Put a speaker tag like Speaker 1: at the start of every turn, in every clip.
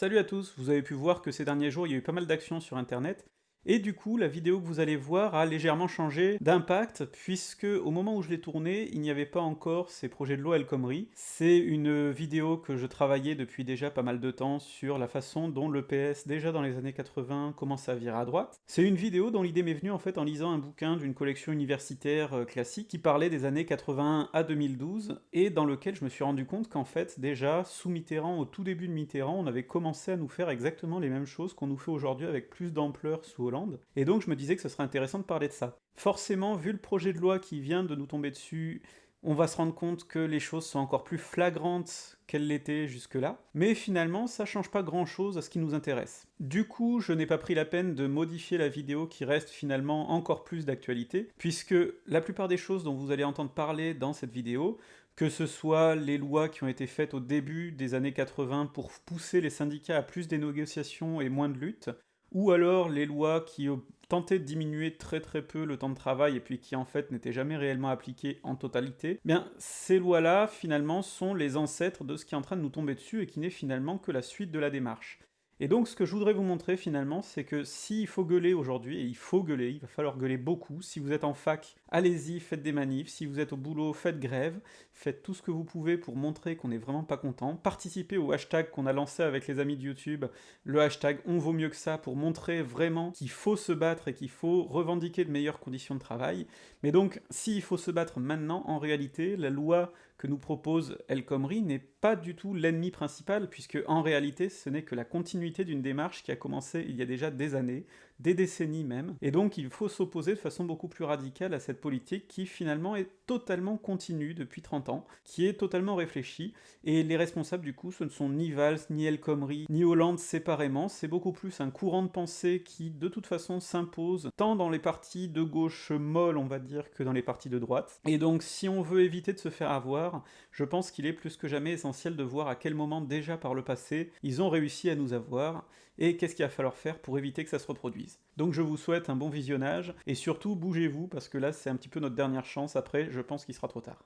Speaker 1: Salut à tous, vous avez pu voir que ces derniers jours il y a eu pas mal d'actions sur internet, et du coup, la vidéo que vous allez voir a légèrement changé d'impact, puisque au moment où je l'ai tournée, il n'y avait pas encore ces projets de loi El Khomri. C'est une vidéo que je travaillais depuis déjà pas mal de temps sur la façon dont le PS, déjà dans les années 80, commence à virer à droite. C'est une vidéo dont l'idée m'est venue en fait en lisant un bouquin d'une collection universitaire euh, classique qui parlait des années 81 à 2012, et dans lequel je me suis rendu compte qu'en fait, déjà, sous Mitterrand, au tout début de Mitterrand, on avait commencé à nous faire exactement les mêmes choses qu'on nous fait aujourd'hui avec plus d'ampleur sous et donc je me disais que ce serait intéressant de parler de ça. Forcément, vu le projet de loi qui vient de nous tomber dessus, on va se rendre compte que les choses sont encore plus flagrantes qu'elles l'étaient jusque-là, mais finalement ça change pas grand-chose à ce qui nous intéresse. Du coup, je n'ai pas pris la peine de modifier la vidéo qui reste finalement encore plus d'actualité, puisque la plupart des choses dont vous allez entendre parler dans cette vidéo, que ce soit les lois qui ont été faites au début des années 80 pour pousser les syndicats à plus des négociations et moins de lutte, ou alors les lois qui tentaient de diminuer très très peu le temps de travail et puis qui en fait n'étaient jamais réellement appliquées en totalité, eh bien ces lois-là finalement sont les ancêtres de ce qui est en train de nous tomber dessus et qui n'est finalement que la suite de la démarche. Et donc ce que je voudrais vous montrer finalement, c'est que s'il faut gueuler aujourd'hui, et il faut gueuler, il va falloir gueuler beaucoup, si vous êtes en fac, allez-y, faites des manifs, si vous êtes au boulot, faites grève, faites tout ce que vous pouvez pour montrer qu'on n'est vraiment pas content, participez au hashtag qu'on a lancé avec les amis de YouTube, le hashtag on vaut mieux que ça, pour montrer vraiment qu'il faut se battre et qu'il faut revendiquer de meilleures conditions de travail. Mais donc, s'il faut se battre maintenant, en réalité, la loi que nous propose El Khomri n'est pas du tout l'ennemi principal, puisque en réalité ce n'est que la continuité d'une démarche qui a commencé il y a déjà des années, des décennies même, et donc il faut s'opposer de façon beaucoup plus radicale à cette politique qui finalement est totalement continue depuis 30 ans, qui est totalement réfléchie, et les responsables du coup ce ne sont ni Valls, ni El Khomri, ni Hollande séparément, c'est beaucoup plus un courant de pensée qui de toute façon s'impose, tant dans les partis de gauche molles on va dire, que dans les partis de droite, et donc si on veut éviter de se faire avoir, je pense qu'il est plus que jamais essentiel de voir à quel moment déjà par le passé ils ont réussi à nous avoir, et qu'est-ce qu'il va falloir faire pour éviter que ça se reproduise. Donc je vous souhaite un bon visionnage, et surtout bougez-vous, parce que là c'est un petit peu notre dernière chance, après je pense qu'il sera trop tard.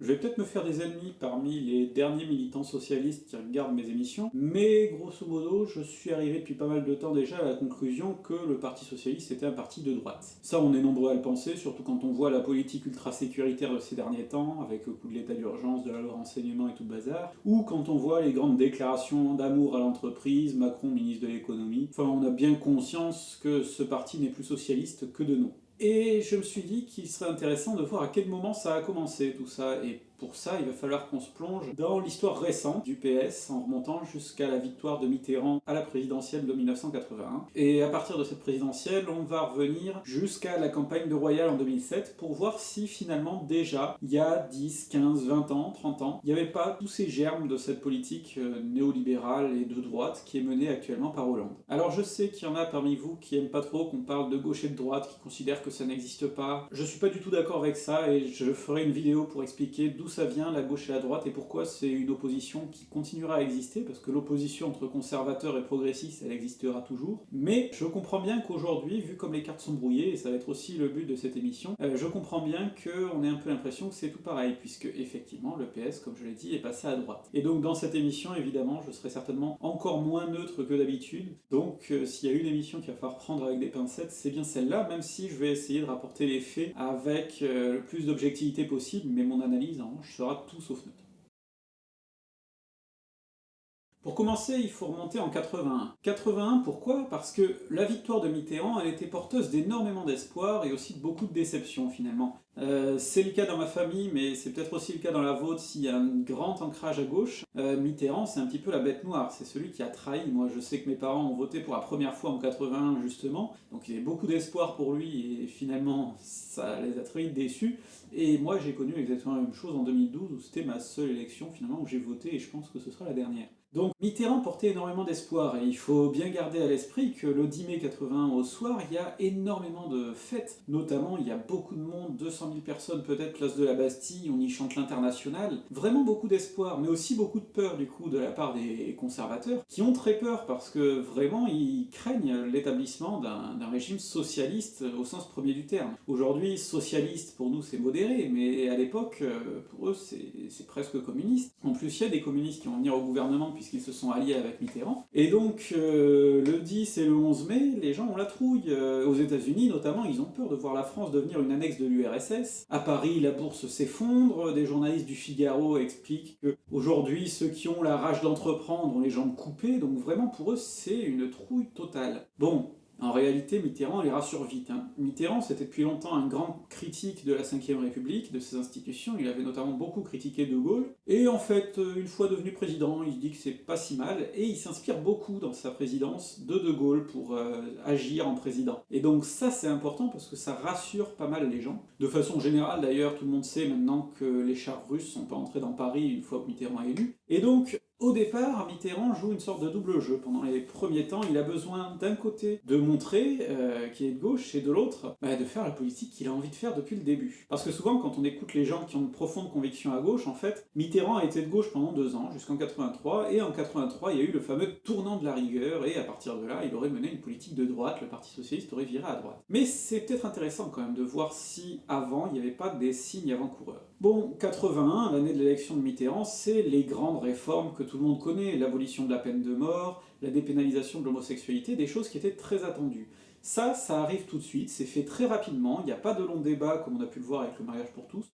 Speaker 1: Je vais peut-être me faire des ennemis parmi les derniers militants socialistes qui regardent mes émissions, mais grosso modo, je suis arrivé depuis pas mal de temps déjà à la conclusion que le Parti Socialiste était un parti de droite. Ça, on est nombreux à le penser, surtout quand on voit la politique ultra-sécuritaire de ces derniers temps, avec le coup de l'état d'urgence, de la loi renseignement et tout le bazar, ou quand on voit les grandes déclarations d'amour à l'entreprise, Macron ministre de l'économie, enfin on a bien conscience que ce parti n'est plus socialiste que de nom. Et je me suis dit qu'il serait intéressant de voir à quel moment ça a commencé tout ça, et pour ça, il va falloir qu'on se plonge dans l'histoire récente du PS en remontant jusqu'à la victoire de Mitterrand à la présidentielle de 1981. Et à partir de cette présidentielle, on va revenir jusqu'à la campagne de Royal en 2007 pour voir si finalement déjà, il y a 10, 15, 20 ans, 30 ans, il n'y avait pas tous ces germes de cette politique euh, néolibérale et de droite qui est menée actuellement par Hollande. Alors je sais qu'il y en a parmi vous qui aiment pas trop qu'on parle de gauche et de droite, qui considèrent que ça n'existe pas. Je suis pas du tout d'accord avec ça et je ferai une vidéo pour expliquer d'où ça vient, la gauche et la droite, et pourquoi c'est une opposition qui continuera à exister, parce que l'opposition entre conservateurs et progressistes, elle existera toujours. Mais je comprends bien qu'aujourd'hui, vu comme les cartes sont brouillées, et ça va être aussi le but de cette émission, euh, je comprends bien qu'on ait un peu l'impression que c'est tout pareil, puisque effectivement, le PS, comme je l'ai dit, est passé à droite. Et donc dans cette émission, évidemment, je serai certainement encore moins neutre que d'habitude, donc euh, s'il y a une émission qui va falloir prendre avec des pincettes, c'est bien celle-là, même si je vais essayer de rapporter les faits avec euh, le plus d'objectivité possible, mais mon analyse, en tout sauf neutre. Pour commencer, il faut remonter en 81. 81, pourquoi? Parce que la victoire de Mitterrand, elle était porteuse d'énormément d'espoir et aussi de beaucoup de déception finalement. Euh, c'est le cas dans ma famille, mais c'est peut-être aussi le cas dans la vôtre s'il y a un grand ancrage à gauche. Euh, Mitterrand, c'est un petit peu la bête noire, c'est celui qui a trahi. Moi, je sais que mes parents ont voté pour la première fois en 81, justement, donc il y avait beaucoup d'espoir pour lui, et finalement, ça les a très déçus. Et moi, j'ai connu exactement la même chose en 2012, où c'était ma seule élection, finalement, où j'ai voté, et je pense que ce sera la dernière. Donc Mitterrand portait énormément d'espoir, et il faut bien garder à l'esprit que le 10 mai 81 au soir, il y a énormément de fêtes. Notamment, il y a beaucoup de monde, 200 000 personnes peut-être, place de la Bastille, on y chante l'international. Vraiment beaucoup d'espoir, mais aussi beaucoup de peur du coup de la part des conservateurs, qui ont très peur parce que vraiment ils craignent l'établissement d'un régime socialiste au sens premier du terme. Aujourd'hui, socialiste pour nous c'est modéré, mais à l'époque, euh, pour eux c'est presque communiste. En plus, il y a des communistes qui vont venir au gouvernement puisqu'ils se sont alliés avec Mitterrand. Et donc, euh, le 10 et le 11 mai, les gens ont la trouille. Euh, aux états unis notamment, ils ont peur de voir la France devenir une annexe de l'URSS. À Paris, la bourse s'effondre, des journalistes du Figaro expliquent que aujourd'hui ceux qui ont la rage d'entreprendre ont les jambes coupées, donc vraiment pour eux c'est une trouille totale. Bon, en réalité, Mitterrand les rassure vite. Hein. Mitterrand, c'était depuis longtemps un grand critique de la Ve République, de ses institutions, il avait notamment beaucoup critiqué De Gaulle, et en fait, euh, une fois devenu président, il dit que c'est pas si mal, et il s'inspire beaucoup dans sa présidence de De Gaulle pour euh, agir en président. Et donc ça, c'est important parce que ça rassure pas mal les gens. De façon générale, d'ailleurs, tout le monde sait maintenant que les chars russes sont pas entrés dans Paris une fois que Mitterrand est élu, et donc au départ, Mitterrand joue une sorte de double jeu. Pendant les premiers temps, il a besoin d'un côté de montrer euh, qu'il est de gauche, et de l'autre, bah, de faire la politique qu'il a envie de faire depuis le début. Parce que souvent, quand on écoute les gens qui ont une profonde conviction à gauche, en fait, Mitterrand a été de gauche pendant deux ans, jusqu'en 83, et en 83, il y a eu le fameux tournant de la rigueur, et à partir de là, il aurait mené une politique de droite, le Parti Socialiste aurait viré à droite. Mais c'est peut-être intéressant quand même de voir si, avant, il n'y avait pas des signes avant-coureurs. Bon, 81, l'année de l'élection de Mitterrand, c'est les grandes réformes que tout le monde connaît, l'abolition de la peine de mort, la dépénalisation de l'homosexualité, des choses qui étaient très attendues. Ça, ça arrive tout de suite, c'est fait très rapidement, il n'y a pas de long débat comme on a pu le voir avec le mariage pour tous.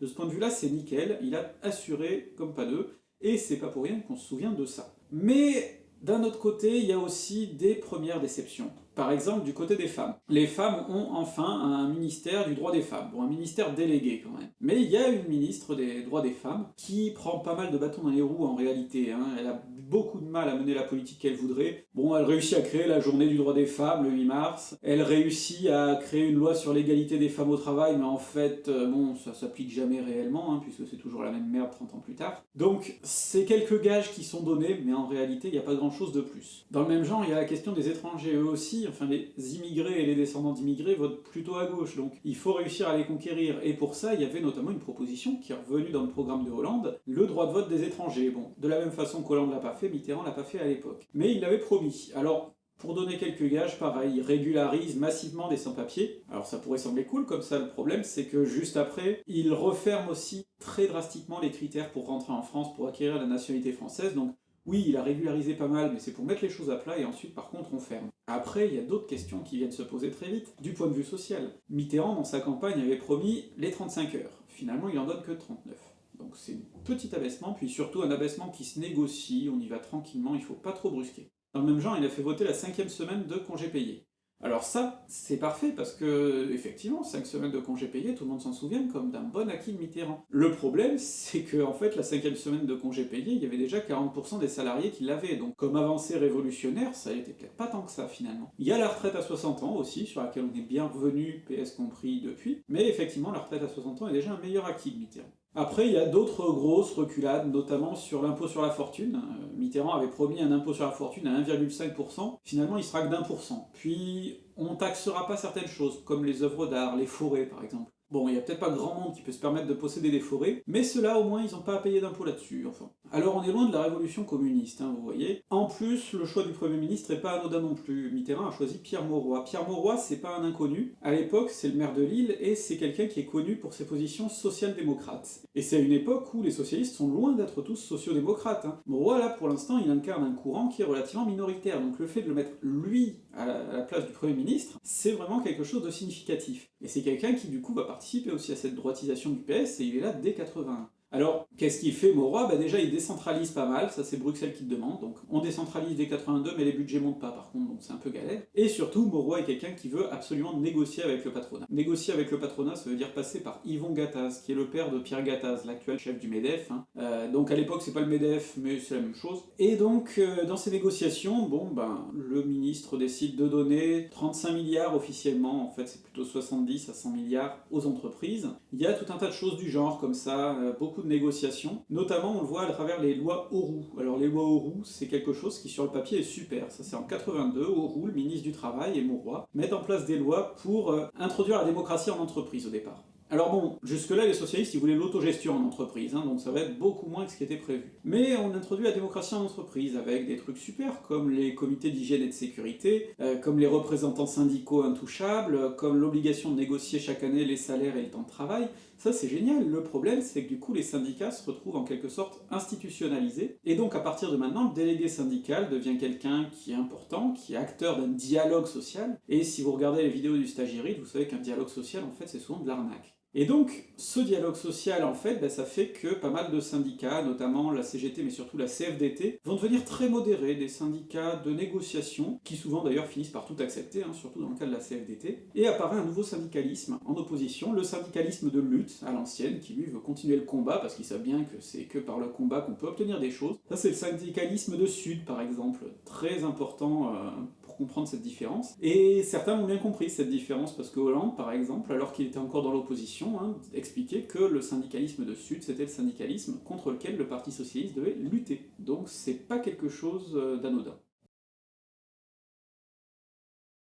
Speaker 1: De ce point de vue-là, c'est nickel, il a assuré comme pas deux, et c'est pas pour rien qu'on se souvient de ça. Mais d'un autre côté, il y a aussi des premières déceptions. Par exemple, du côté des femmes. Les femmes ont enfin un ministère du droit des femmes. Bon, un ministère délégué quand même. Mais il y a une ministre des droits des femmes qui prend pas mal de bâtons dans les roues en réalité. Hein. Elle a beaucoup de mal à mener la politique qu'elle voudrait. Bon, elle réussit à créer la journée du droit des femmes, le 8 mars. Elle réussit à créer une loi sur l'égalité des femmes au travail, mais en fait, euh, bon, ça s'applique jamais réellement, hein, puisque c'est toujours la même merde 30 ans plus tard. Donc, c'est quelques gages qui sont donnés, mais en réalité, il n'y a pas grand chose de plus. Dans le même genre, il y a la question des étrangers, eux aussi, enfin les immigrés et les descendants d'immigrés votent plutôt à gauche, donc il faut réussir à les conquérir, et pour ça, il y avait notamment une proposition qui est revenue dans le programme de Hollande, le droit de vote des étrangers. Bon, de la même façon qu'Hollande l'a pas fait, Mitterrand l'a pas fait à l'époque. Mais il l'avait promis. Alors, pour donner quelques gages, pareil, il régularise massivement des sans-papiers. Alors ça pourrait sembler cool comme ça, le problème c'est que juste après, il referme aussi très drastiquement les critères pour rentrer en France, pour acquérir la nationalité française, donc oui, il a régularisé pas mal, mais c'est pour mettre les choses à plat, et ensuite, par contre, on ferme. Après, il y a d'autres questions qui viennent se poser très vite, du point de vue social. Mitterrand, dans sa campagne, avait promis les 35 heures. Finalement, il en donne que 39. Donc c'est un petit abaissement, puis surtout un abaissement qui se négocie, on y va tranquillement, il faut pas trop brusquer. Dans le même genre, il a fait voter la cinquième semaine de congé payé. Alors ça, c'est parfait parce que, effectivement, 5 semaines de congés payés, tout le monde s'en souvient comme d'un bon acquis de Mitterrand. Le problème, c'est que, en fait, la cinquième semaine de congés payés, il y avait déjà 40% des salariés qui l'avaient, donc comme avancée révolutionnaire, ça n'était peut-être pas tant que ça, finalement. Il y a la retraite à 60 ans aussi, sur laquelle on est bien revenu, PS compris, depuis, mais effectivement, la retraite à 60 ans est déjà un meilleur acquis de Mitterrand. Après, il y a d'autres grosses reculades, notamment sur l'impôt sur la fortune. Euh, Mitterrand avait promis un impôt sur la fortune à 1,5%, finalement il sera que d'un pour cent. Puis, on taxera pas certaines choses, comme les œuvres d'art, les forêts par exemple. Bon, il n'y a peut-être pas grand monde qui peut se permettre de posséder des forêts, mais ceux-là, au moins, ils n'ont pas à payer d'impôts là-dessus, enfin. Alors on est loin de la révolution communiste, hein, vous voyez. En plus, le choix du Premier ministre n'est pas anodin non plus. Mitterrand a choisi Pierre Mauroy. Pierre Mauroy, c'est pas un inconnu. À l'époque, c'est le maire de Lille, et c'est quelqu'un qui est connu pour ses positions social-démocrates. Et c'est à une époque où les socialistes sont loin d'être tous sociodémocrates. Hein. Mauroy, là, pour l'instant, il incarne un courant qui est relativement minoritaire, donc le fait de le mettre, lui, à la place du Premier ministre, c'est vraiment quelque chose de significatif. Et c'est quelqu'un qui, du coup, va participer aussi à cette droitisation du PS, et il est là dès 81. Alors, qu'est-ce qu'il fait Mauroy? Bah Déjà, il décentralise pas mal, ça c'est Bruxelles qui le demande, donc on décentralise dès 82, mais les budgets montent pas par contre, donc c'est un peu galère. Et surtout, Mauroy est quelqu'un qui veut absolument négocier avec le patronat. Négocier avec le patronat, ça veut dire passer par Yvon Gattaz, qui est le père de Pierre Gattaz, l'actuel chef du MEDEF. Hein. Euh, donc à l'époque, c'est pas le MEDEF, mais c'est la même chose. Et donc, euh, dans ces négociations, bon, ben, le ministre décide de donner 35 milliards officiellement, en fait c'est plutôt 70 à 100 milliards aux entreprises. Il y a tout un tas de choses du genre, comme ça, euh, beaucoup de négociations, notamment on le voit à travers les lois Auroux. Alors les lois Auroux, c'est quelque chose qui sur le papier est super, ça c'est en 82, Auroux, le ministre du Travail et Mauroy mettent en place des lois pour euh, introduire la démocratie en entreprise au départ. Alors bon, jusque-là, les socialistes, ils voulaient l'autogestion en entreprise, hein, donc ça va être beaucoup moins que ce qui était prévu. Mais on introduit la démocratie en entreprise avec des trucs super, comme les comités d'hygiène et de sécurité, euh, comme les représentants syndicaux intouchables, comme l'obligation de négocier chaque année les salaires et le temps de travail. Ça, c'est génial. Le problème, c'est que du coup, les syndicats se retrouvent en quelque sorte institutionnalisés, et donc à partir de maintenant, le délégué syndical devient quelqu'un qui est important, qui est acteur d'un dialogue social, et si vous regardez les vidéos du stagiaire, vous savez qu'un dialogue social, en fait, c'est souvent de l'arnaque. Et donc, ce dialogue social, en fait, ben, ça fait que pas mal de syndicats, notamment la CGT, mais surtout la CFDT, vont devenir très modérés, des syndicats de négociation, qui souvent d'ailleurs finissent par tout accepter, hein, surtout dans le cas de la CFDT, et apparaît un nouveau syndicalisme en opposition, le syndicalisme de lutte, à l'ancienne, qui lui veut continuer le combat, parce qu'il sait bien que c'est que par le combat qu'on peut obtenir des choses. Ça c'est le syndicalisme de Sud, par exemple, très important euh, comprendre cette différence. Et certains ont bien compris cette différence, parce que Hollande, par exemple, alors qu'il était encore dans l'opposition, hein, expliquait que le syndicalisme de Sud, c'était le syndicalisme contre lequel le Parti Socialiste devait lutter. Donc c'est pas quelque chose euh, d'anodin.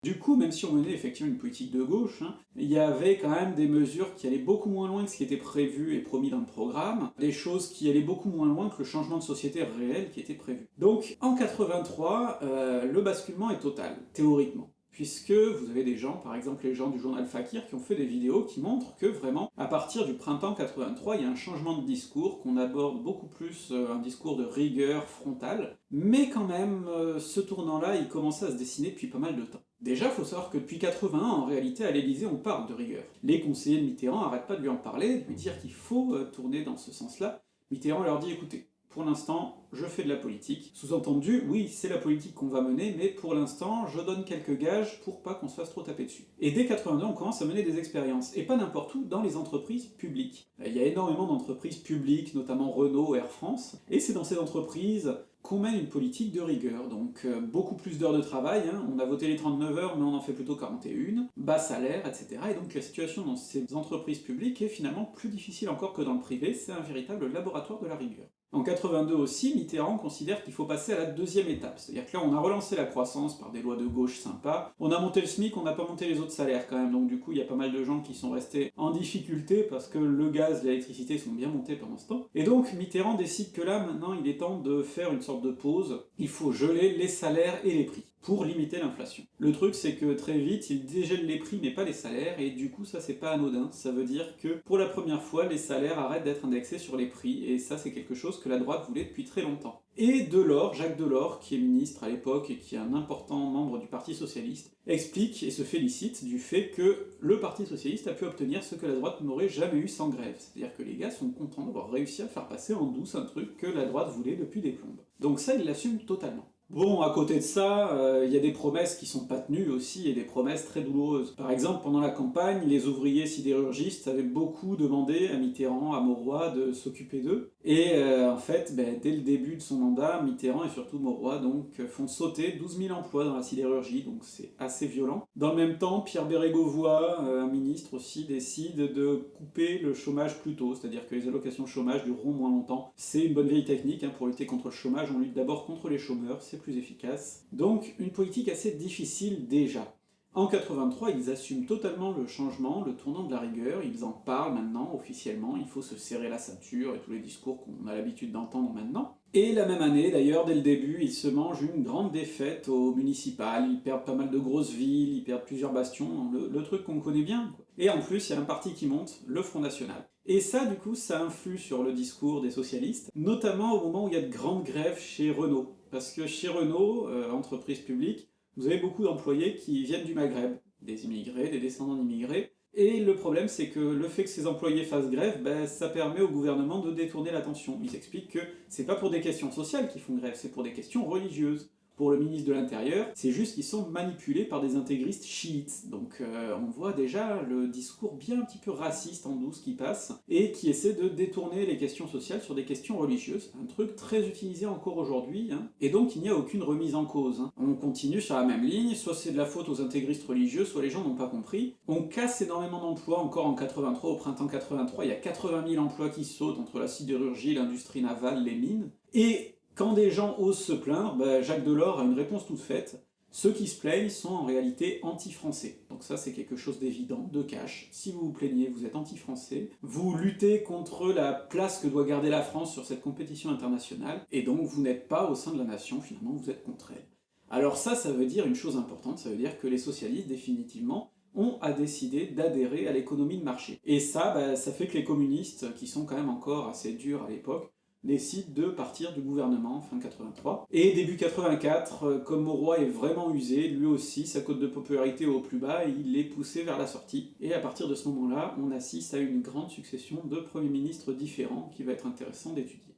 Speaker 1: Du coup, même si on menait effectivement une politique de gauche, hein, il y avait quand même des mesures qui allaient beaucoup moins loin que ce qui était prévu et promis dans le programme, des choses qui allaient beaucoup moins loin que le changement de société réel qui était prévu. Donc, en 83, euh, le basculement est total, théoriquement puisque vous avez des gens, par exemple les gens du journal Fakir, qui ont fait des vidéos qui montrent que vraiment, à partir du printemps 83, il y a un changement de discours, qu'on aborde beaucoup plus euh, un discours de rigueur frontale, mais quand même, euh, ce tournant-là, il commençait à se dessiner depuis pas mal de temps. Déjà, faut savoir que depuis 81, en réalité, à l'Élysée, on parle de rigueur. Les conseillers de Mitterrand n'arrêtent pas de lui en parler, de lui dire qu'il faut euh, tourner dans ce sens-là. Mitterrand leur dit, écoutez, pour l'instant, je fais de la politique. Sous-entendu, oui, c'est la politique qu'on va mener, mais pour l'instant, je donne quelques gages pour pas qu'on se fasse trop taper dessus. Et dès 82, on commence à mener des expériences, et pas n'importe où, dans les entreprises publiques. Il y a énormément d'entreprises publiques, notamment Renault, Air France, et c'est dans ces entreprises qu'on mène une politique de rigueur, donc euh, beaucoup plus d'heures de travail, hein. on a voté les 39 heures mais on en fait plutôt 41, bas salaire, etc. Et donc la situation dans ces entreprises publiques est finalement plus difficile encore que dans le privé, c'est un véritable laboratoire de la rigueur. En 82 aussi, Mitterrand considère qu'il faut passer à la deuxième étape. C'est-à-dire que là, on a relancé la croissance par des lois de gauche sympas, on a monté le SMIC, on n'a pas monté les autres salaires quand même, donc du coup, il y a pas mal de gens qui sont restés en difficulté parce que le gaz, l'électricité sont bien montés pendant ce temps. Et donc, Mitterrand décide que là, maintenant, il est temps de faire une sorte de pause. Il faut geler les salaires et les prix pour limiter l'inflation. Le truc c'est que très vite, il dégèle les prix mais pas les salaires, et du coup ça c'est pas anodin, ça veut dire que pour la première fois, les salaires arrêtent d'être indexés sur les prix, et ça c'est quelque chose que la droite voulait depuis très longtemps. Et Delors, Jacques Delors, qui est ministre à l'époque et qui est un important membre du Parti Socialiste, explique et se félicite du fait que le Parti Socialiste a pu obtenir ce que la droite n'aurait jamais eu sans grève. C'est-à-dire que les gars sont contents d'avoir réussi à faire passer en douce un truc que la droite voulait depuis des plombes. Donc ça, il l'assume totalement. Bon, à côté de ça, euh, il y a des promesses qui sont pas tenues aussi, et des promesses très douloureuses. Par exemple, pendant la campagne, les ouvriers sidérurgistes avaient beaucoup demandé à Mitterrand, à Mauroy, de s'occuper d'eux. Et euh, en fait, ben, dès le début de son mandat, Mitterrand et surtout Mauroy donc, font sauter 12 000 emplois dans la sidérurgie, donc c'est assez violent. Dans le même temps, Pierre Bérégovoy, euh, un ministre aussi, décide de couper le chômage plus tôt, c'est-à-dire que les allocations chômage dureront moins longtemps. C'est une bonne vieille technique, hein, pour lutter contre le chômage, on lutte d'abord contre les chômeurs, plus efficace. Donc une politique assez difficile déjà. En 83, ils assument totalement le changement, le tournant de la rigueur, ils en parlent maintenant officiellement, il faut se serrer la ceinture et tous les discours qu'on a l'habitude d'entendre maintenant. Et la même année, d'ailleurs, dès le début, ils se mangent une grande défaite au municipal, ils perdent pas mal de grosses villes, ils perdent plusieurs bastions, le, truc qu'on connaît bien. Et en plus, il y a un parti qui monte, le Front National. Et ça, du coup, ça influe sur le discours des socialistes, notamment au moment où il y a de grandes grèves chez Renault. Parce que chez Renault, euh, entreprise publique, vous avez beaucoup d'employés qui viennent du Maghreb, des immigrés, des descendants d'immigrés, et le problème c'est que le fait que ces employés fassent grève, ben, ça permet au gouvernement de détourner l'attention. Ils expliquent que c'est pas pour des questions sociales qu'ils font grève, c'est pour des questions religieuses. Pour le ministre de l'Intérieur, c'est juste qu'ils sont manipulés par des intégristes chiites. Donc euh, on voit déjà le discours bien un petit peu raciste en douce qui passe, et qui essaie de détourner les questions sociales sur des questions religieuses, un truc très utilisé encore aujourd'hui, hein. et donc il n'y a aucune remise en cause. Hein. On continue sur la même ligne, soit c'est de la faute aux intégristes religieux, soit les gens n'ont pas compris. On casse énormément d'emplois, encore en 83, au printemps 83, il y a 80 000 emplois qui sautent entre la sidérurgie, l'industrie navale, les mines, et quand des gens osent se plaindre, bah, Jacques Delors a une réponse toute faite. Ceux qui se plaignent sont en réalité anti-français. Donc ça c'est quelque chose d'évident, de cash. Si vous vous plaignez, vous êtes anti-français. Vous luttez contre la place que doit garder la France sur cette compétition internationale, et donc vous n'êtes pas au sein de la nation, finalement vous êtes contre elle. Alors ça, ça veut dire une chose importante, ça veut dire que les socialistes, définitivement, ont à décider d'adhérer à l'économie de marché. Et ça, bah, ça fait que les communistes, qui sont quand même encore assez durs à l'époque, décide de partir du gouvernement fin 83. Et début 84, euh, comme Mauroy est vraiment usé, lui aussi, sa cote de popularité au plus bas, il est poussé vers la sortie. Et à partir de ce moment-là, on assiste à une grande succession de premiers ministres différents qui va être intéressant d'étudier.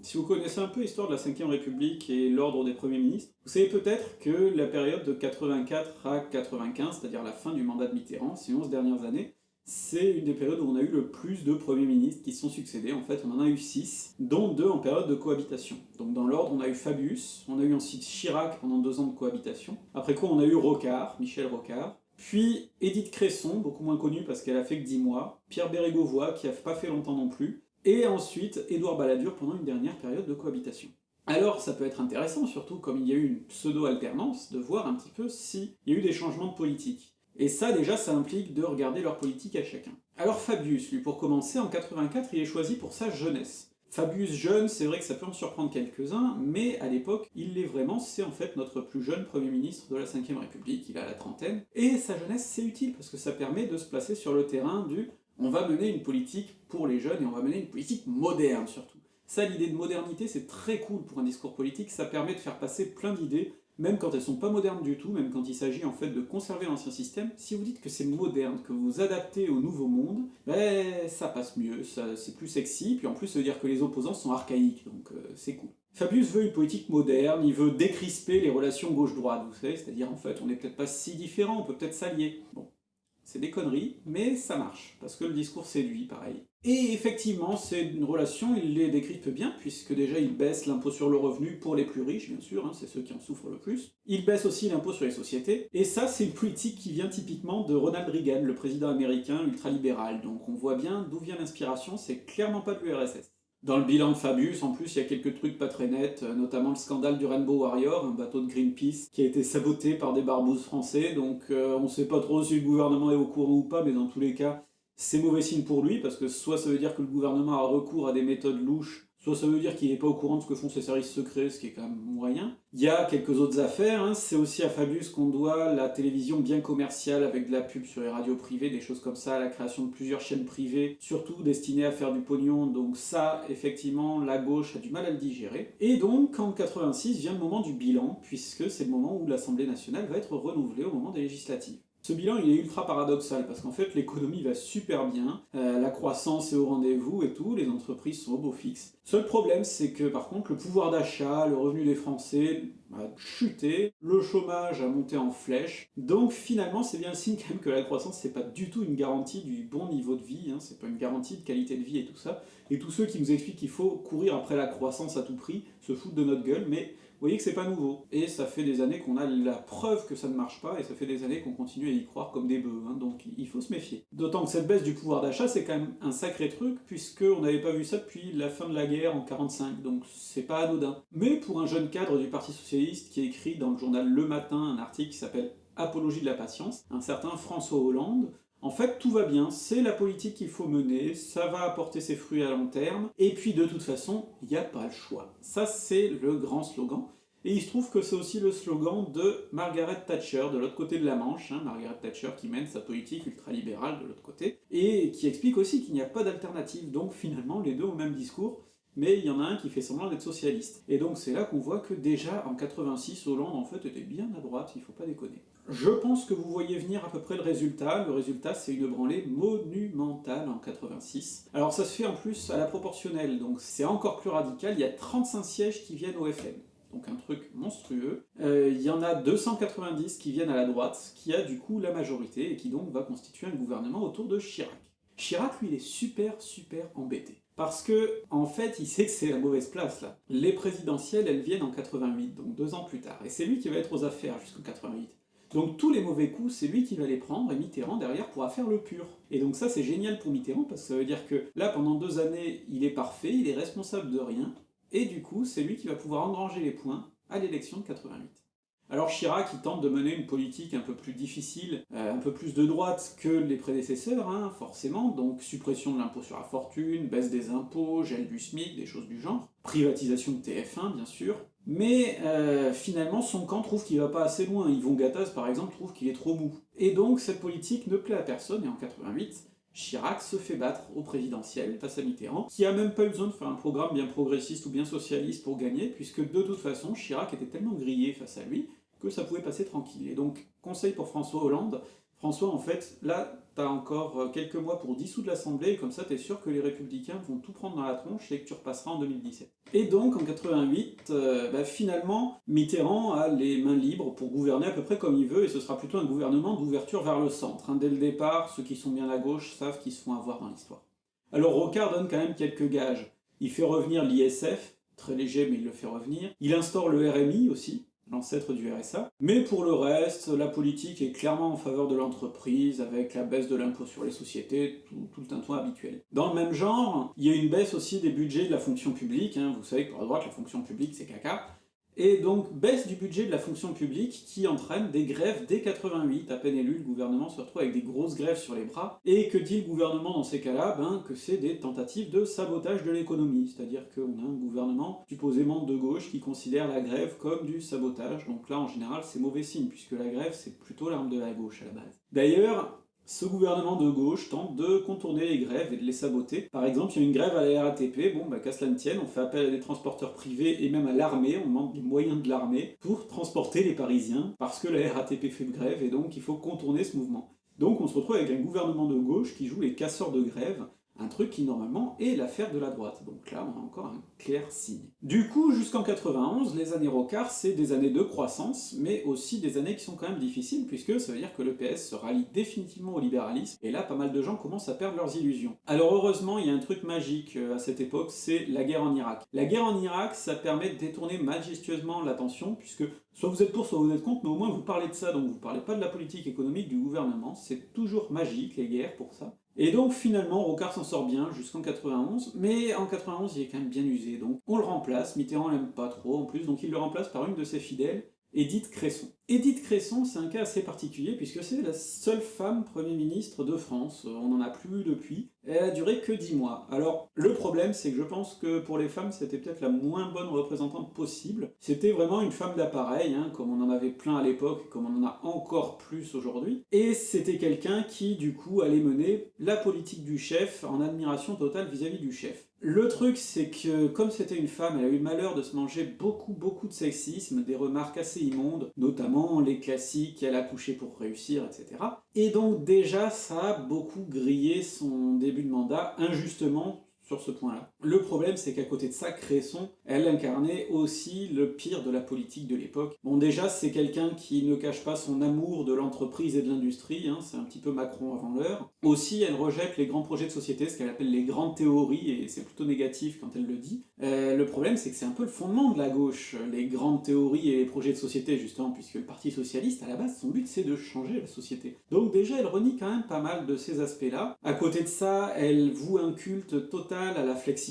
Speaker 1: Si vous connaissez un peu l'histoire de la 5ème République et l'ordre des premiers ministres, vous savez peut-être que la période de 84 à 95, c'est-à-dire la fin du mandat de Mitterrand, ces 11 dernières années, c'est une des périodes où on a eu le plus de premiers ministres qui se sont succédés, en fait on en a eu 6, dont 2 en période de cohabitation. Donc dans l'ordre, on a eu Fabius, on a eu ensuite Chirac pendant 2 ans de cohabitation, après quoi on a eu Rocard, Michel Rocard, puis Édith Cresson, beaucoup moins connue parce qu'elle a fait que 10 mois, Pierre Bérégovoy, qui a pas fait longtemps non plus, et ensuite Édouard Balladur pendant une dernière période de cohabitation. Alors ça peut être intéressant, surtout comme il y a eu une pseudo-alternance, de voir un petit peu s'il y a eu des changements de politique. Et ça, déjà, ça implique de regarder leur politique à chacun. Alors Fabius, lui, pour commencer, en 84, il est choisi pour sa jeunesse. Fabius jeune, c'est vrai que ça peut en surprendre quelques-uns, mais à l'époque, il l'est vraiment, c'est en fait notre plus jeune Premier ministre de la 5ème République, il a la trentaine, et sa jeunesse c'est utile, parce que ça permet de se placer sur le terrain du « on va mener une politique pour les jeunes, et on va mener une politique moderne surtout ». Ça, l'idée de modernité, c'est très cool pour un discours politique, ça permet de faire passer plein d'idées même quand elles sont pas modernes du tout, même quand il s'agit en fait de conserver l'ancien système, si vous dites que c'est moderne, que vous vous adaptez au nouveau monde, ben ça passe mieux, c'est plus sexy, puis en plus ça veut dire que les opposants sont archaïques, donc euh, c'est cool. Fabius veut une politique moderne, il veut décrisper les relations gauche-droite, vous savez, c'est-à-dire en fait on n'est peut-être pas si différents, on peut peut-être s'allier. C'est des conneries, mais ça marche, parce que le discours séduit, pareil. Et effectivement, c'est une relation, il les décrypte bien, puisque déjà il baisse l'impôt sur le revenu pour les plus riches, bien sûr, hein, c'est ceux qui en souffrent le plus. Il baisse aussi l'impôt sur les sociétés, et ça c'est une politique qui vient typiquement de Ronald Reagan, le président américain ultralibéral, donc on voit bien d'où vient l'inspiration, c'est clairement pas de l'URSS. Dans le bilan de Fabius, en plus, il y a quelques trucs pas très nets, euh, notamment le scandale du Rainbow Warrior, un bateau de Greenpeace qui a été saboté par des barbouzes français, donc euh, on sait pas trop si le gouvernement est au courant ou pas, mais dans tous les cas, c'est mauvais signe pour lui, parce que soit ça veut dire que le gouvernement a recours à des méthodes louches Ça veut dire qu'il n'est pas au courant de ce que font ses services secrets, ce qui est quand même moyen. Il y a quelques autres affaires, hein. c'est aussi à Fabius qu'on doit la télévision bien commerciale avec de la pub sur les radios privées, des choses comme ça, la création de plusieurs chaînes privées, surtout destinées à faire du pognon, donc ça, effectivement, la gauche a du mal à le digérer. Et donc, en 86 vient le moment du bilan, puisque c'est le moment où l'Assemblée nationale va être renouvelée au moment des législatives. Ce bilan il est ultra paradoxal parce qu'en fait l'économie va super bien, euh, la croissance est au rendez-vous et tout, les entreprises sont au beau fixe. Seul problème c'est que par contre le pouvoir d'achat, le revenu des Français a chuté, le chômage a monté en flèche, donc finalement c'est bien le signe quand même que la croissance c'est pas du tout une garantie du bon niveau de vie, hein, c'est pas une garantie de qualité de vie et tout ça, et tous ceux qui nous expliquent qu'il faut courir après la croissance à tout prix se foutent de notre gueule, mais vous voyez que c'est pas nouveau. Et ça fait des années qu'on a la preuve que ça ne marche pas, et ça fait des années qu'on continue à y croire comme des bœufs, hein, donc il faut se méfier. D'autant que cette baisse du pouvoir d'achat, c'est quand même un sacré truc, puisqu'on n'avait pas vu ça depuis la fin de la guerre en 45, donc c'est pas anodin. Mais pour un jeune cadre du Parti Socialiste qui écrit dans le journal Le Matin un article qui s'appelle Apologie de la patience, un certain François Hollande, en fait, tout va bien, c'est la politique qu'il faut mener, ça va apporter ses fruits à long terme, et puis de toute façon, il n'y a pas le choix. Ça, c'est le grand slogan. Et il se trouve que c'est aussi le slogan de Margaret Thatcher, de l'autre côté de la Manche, hein, Margaret Thatcher qui mène sa politique ultralibérale de l'autre côté, et qui explique aussi qu'il n'y a pas d'alternative, donc finalement les deux ont le même discours, mais il y en a un qui fait semblant d'être socialiste. Et donc c'est là qu'on voit que déjà en 86, Hollande en fait était bien à droite, il faut pas déconner. Je pense que vous voyez venir à peu près le résultat. Le résultat, c'est une branlée monumentale en 86. Alors ça se fait en plus à la proportionnelle, donc c'est encore plus radical. Il y a 35 sièges qui viennent au FN donc un truc monstrueux. Euh, il y en a 290 qui viennent à la droite, qui a du coup la majorité, et qui donc va constituer un gouvernement autour de Chirac. Chirac, lui, il est super, super embêté. Parce que, en fait, il sait que c'est la mauvaise place, là. Les présidentielles, elles viennent en 88, donc deux ans plus tard. Et c'est lui qui va être aux affaires jusqu'en 88. Donc tous les mauvais coups, c'est lui qui va les prendre, et Mitterrand, derrière, pourra faire le pur. Et donc ça, c'est génial pour Mitterrand, parce que ça veut dire que là, pendant deux années, il est parfait, il est responsable de rien, et du coup, c'est lui qui va pouvoir engranger les points à l'élection de 88. Alors Chirac, il tente de mener une politique un peu plus difficile, euh, un peu plus de droite que les prédécesseurs, hein, forcément, donc suppression de l'impôt sur la fortune, baisse des impôts, gel du SMIC, des choses du genre, privatisation de TF1, bien sûr, mais euh, finalement son camp trouve qu'il va pas assez loin, Yvon Gattaz par exemple trouve qu'il est trop mou. Et donc cette politique ne plaît à personne, et en 88, Chirac se fait battre au présidentiel face à Mitterrand, qui a même pas eu besoin de faire un programme bien progressiste ou bien socialiste pour gagner, puisque de toute façon Chirac était tellement grillé face à lui que ça pouvait passer tranquille. Et donc, conseil pour François Hollande, François, en fait, là, encore euh, quelques mois pour dissoudre l'Assemblée, et comme ça, t'es sûr que les Républicains vont tout prendre dans la tronche et que tu repasseras en 2017. Et donc, en 88, euh, bah, finalement, Mitterrand a les mains libres pour gouverner à peu près comme il veut, et ce sera plutôt un gouvernement d'ouverture vers le centre. Hein. Dès le départ, ceux qui sont bien à gauche savent qu'ils se font avoir dans l'histoire. Alors Rocard donne quand même quelques gages. Il fait revenir l'ISF, très léger mais il le fait revenir. Il instaure le RMI aussi, l'ancêtre du RSA. Mais pour le reste, la politique est clairement en faveur de l'entreprise, avec la baisse de l'impôt sur les sociétés, tout, le tintouin habituel. Dans le même genre, il y a une baisse aussi des budgets de la fonction publique, hein. vous savez que pour la droite, la fonction publique c'est caca, et donc baisse du budget de la fonction publique qui entraîne des grèves dès 88. À peine élu, le gouvernement se retrouve avec des grosses grèves sur les bras. Et que dit le gouvernement dans ces cas-là? Ben que c'est des tentatives de sabotage de l'économie. C'est-à-dire qu'on a un gouvernement supposément de gauche qui considère la grève comme du sabotage. Donc là, en général, c'est mauvais signe, puisque la grève, c'est plutôt l'arme de la gauche à la base. D'ailleurs, ce gouvernement de gauche tente de contourner les grèves et de les saboter. Par exemple, il y a une grève à la RATP, bon bah qu'à cela ne tienne, on fait appel à des transporteurs privés et même à l'armée, on demande des moyens de l'armée pour transporter les Parisiens, parce que la RATP fait grève et donc il faut contourner ce mouvement. Donc on se retrouve avec un gouvernement de gauche qui joue les casseurs de grève, un truc qui normalement est l'affaire de la droite. Donc là, on a encore un clair signe. Du coup, jusqu'en 91, les années Rocard, c'est des années de croissance, mais aussi des années qui sont quand même difficiles, puisque ça veut dire que le PS se rallie définitivement au libéralisme, et là, pas mal de gens commencent à perdre leurs illusions. Alors heureusement, il y a un truc magique euh, à cette époque, c'est la guerre en Irak. La guerre en Irak, ça permet de détourner majestueusement l'attention, puisque soit vous êtes pour, soit vous êtes contre, mais au moins vous parlez de ça, donc vous parlez pas de la politique économique du gouvernement, c'est toujours magique, les guerres, pour ça. Et donc finalement, Rocard s'en sort bien jusqu'en 91, mais en 91 il est quand même bien usé, donc on le remplace, Mitterrand l'aime pas trop en plus, donc il le remplace par une de ses fidèles, Édith Cresson. Édith Cresson, c'est un cas assez particulier puisque c'est la seule femme Premier ministre de France, on n'en a plus depuis, elle a duré que 10 mois. Alors le problème c'est que je pense que pour les femmes c'était peut-être la moins bonne représentante possible. C'était vraiment une femme d'appareil, hein, comme on en avait plein à l'époque, comme on en a encore plus aujourd'hui, et c'était quelqu'un qui du coup allait mener la politique du chef en admiration totale vis-à-vis -vis du chef. Le truc, c'est que comme c'était une femme, elle a eu le malheur de se manger beaucoup beaucoup de sexisme, des remarques assez immondes, notamment les classiques « elle a couché pour réussir », etc. Et donc déjà, ça a beaucoup grillé son début de mandat, injustement, sur ce point-là. Le problème, c'est qu'à côté de ça, Cresson, elle incarnait aussi le pire de la politique de l'époque. Bon, déjà, c'est quelqu'un qui ne cache pas son amour de l'entreprise et de l'industrie, hein, c'est un petit peu Macron avant l'heure. Aussi, elle rejette les grands projets de société, ce qu'elle appelle les grandes théories, et c'est plutôt négatif quand elle le dit. Euh, le problème, c'est que c'est un peu le fondement de la gauche, les grandes théories et les projets de société, justement, puisque le Parti Socialiste, à la base, son but, c'est de changer la société. Donc déjà, elle renie quand même pas mal de ces aspects-là. À côté de ça, elle voue un culte total à la flexibilité,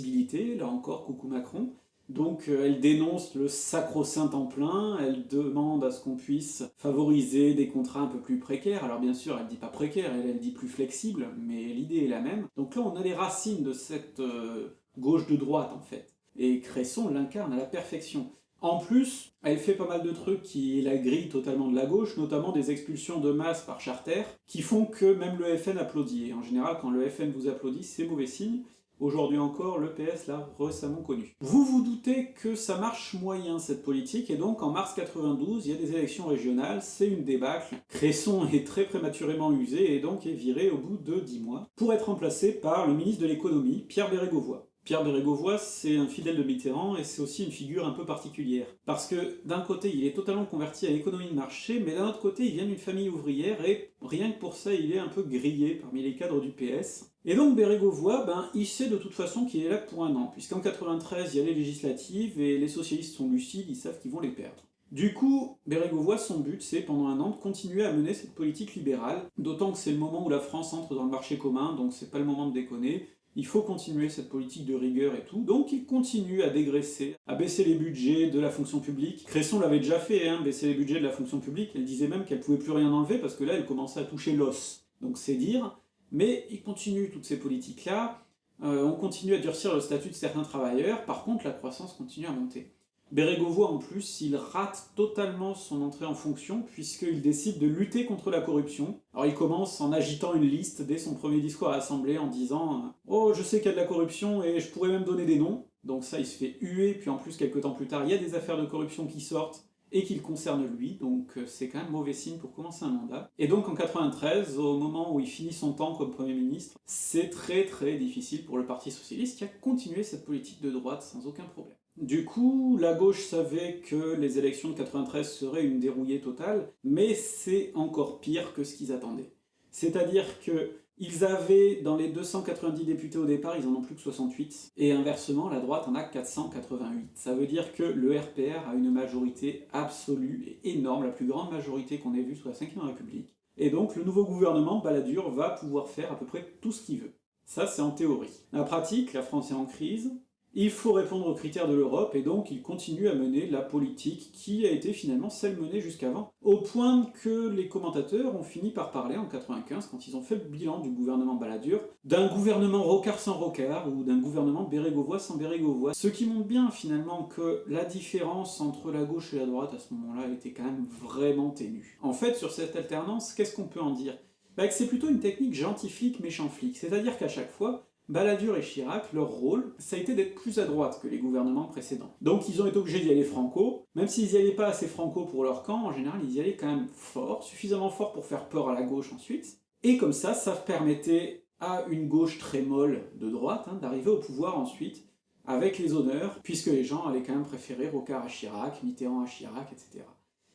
Speaker 1: là encore, coucou Macron. Donc euh, elle dénonce le sacro-saint en plein, elle demande à ce qu'on puisse favoriser des contrats un peu plus précaires. Alors bien sûr, elle dit pas précaire, elle, dit plus flexible, mais l'idée est la même. Donc là, on a les racines de cette euh, gauche de droite, en fait. Et Cresson l'incarne à la perfection. En plus, elle fait pas mal de trucs qui la grillent totalement de la gauche, notamment des expulsions de masse par charter, qui font que même le FN applaudit. Et en général, quand le FN vous applaudit, c'est mauvais signe. Aujourd'hui encore, le PS l'a récemment connu. Vous vous doutez que ça marche moyen cette politique, et donc en mars 92, il y a des élections régionales, c'est une débâcle. Cresson est très prématurément usé et donc est viré au bout de 10 mois, pour être remplacé par le ministre de l'économie, Pierre Bérégovoy. Pierre Bérégovoy, c'est un fidèle de Mitterrand et c'est aussi une figure un peu particulière. Parce que d'un côté, il est totalement converti à l'économie de marché, mais d'un autre côté, il vient d'une famille ouvrière et rien que pour ça, il est un peu grillé parmi les cadres du PS. Et donc Bérégovoy, ben, il sait de toute façon qu'il est là pour un an, puisqu'en 93, il y a les législatives et les socialistes sont lucides, ils savent qu'ils vont les perdre. Du coup, Bérégovoy, son but, c'est pendant un an de continuer à mener cette politique libérale, d'autant que c'est le moment où la France entre dans le marché commun, donc c'est pas le moment de déconner, il faut continuer cette politique de rigueur et tout, donc il continue à dégraisser, à baisser les budgets de la fonction publique. Cresson l'avait déjà fait, hein, baisser les budgets de la fonction publique, elle disait même qu'elle pouvait plus rien enlever parce que là elle commençait à toucher l'os. Donc c'est dire, mais il continue toutes ces politiques-là, euh, on continue à durcir le statut de certains travailleurs, par contre la croissance continue à monter. Bérégovoy, en plus, il rate totalement son entrée en fonction, puisqu'il décide de lutter contre la corruption. Alors il commence en agitant une liste dès son premier discours à l'Assemblée, en disant « Oh, je sais qu'il y a de la corruption, et je pourrais même donner des noms ». Donc ça, il se fait huer, puis en plus, quelques temps plus tard, il y a des affaires de corruption qui sortent, et qui le concernent lui, donc euh, c'est quand même mauvais signe pour commencer un mandat. Et donc en 93, au moment où il finit son temps comme Premier ministre, c'est très très difficile pour le Parti Socialiste qui a continué cette politique de droite sans aucun problème. Du coup, la gauche savait que les élections de 93 seraient une dérouillée totale, mais c'est encore pire que ce qu'ils attendaient. C'est-à-dire que ils avaient, dans les 290 députés au départ, ils en ont plus que 68, et inversement, la droite en a 488. Ça veut dire que le RPR a une majorité absolue et énorme, la plus grande majorité qu'on ait vue sous la 5ème République. Et donc le nouveau gouvernement, Balladur, va pouvoir faire à peu près tout ce qu'il veut. Ça, c'est en théorie. En pratique, la France est en crise, il faut répondre aux critères de l'Europe, et donc il continue à mener la politique qui a été finalement celle menée jusqu'avant, au point que les commentateurs ont fini par parler en 95, quand ils ont fait le bilan du gouvernement Balladur, d'un gouvernement rocard sans rocard, ou d'un gouvernement bérégovois sans bérégovois, ce qui montre bien finalement que la différence entre la gauche et la droite à ce moment-là était quand même vraiment ténue. En fait, sur cette alternance, qu'est-ce qu'on peut en dire? Bah, c'est plutôt une technique gentil flic, méchant flic, c'est-à-dire qu'à chaque fois, Balladur et Chirac, leur rôle, ça a été d'être plus à droite que les gouvernements précédents. Donc ils ont été obligés d'y aller franco, même s'ils n'y allaient pas assez franco pour leur camp, en général ils y allaient quand même fort, suffisamment fort pour faire peur à la gauche ensuite, et comme ça, ça permettait à une gauche très molle de droite hein, d'arriver au pouvoir ensuite, avec les honneurs, puisque les gens allaient quand même préférer Rocard à Chirac, Mitterrand à Chirac, etc.